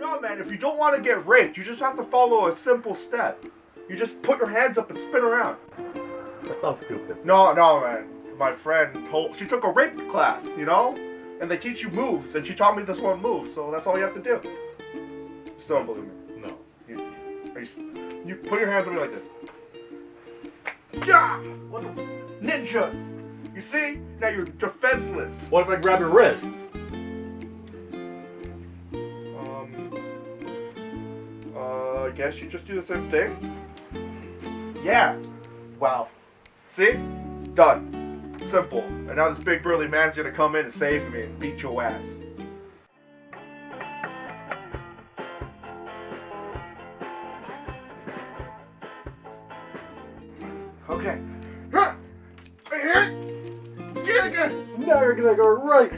No, man, if you don't want to get raped, you just have to follow a simple step. You just put your hands up and spin around. That sounds stupid. No, no, man. My friend told she took a rape class, you know, and they teach you moves, and she taught me this one move. So that's all you have to do. Still don't believe me. No. You, you, you put your hands on me like this. Yeah. What the ninjas? You see? Now you're defenseless. What if I grab your wrist? I guess you just do the same thing. Yeah. Wow. See? Done. Simple. And now this big burly man's gonna come in and save me and beat your ass. Okay. Here. Get again. Now you're gonna go right.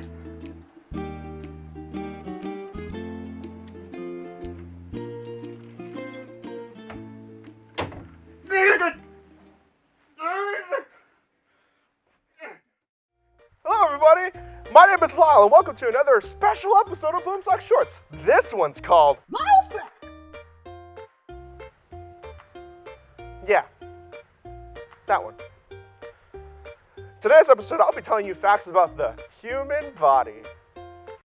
Everybody. My name is Lyle, and welcome to another special episode of Boomsock Shorts. This one's called Lyle Facts. Yeah, that one. Today's episode, I'll be telling you facts about the human body.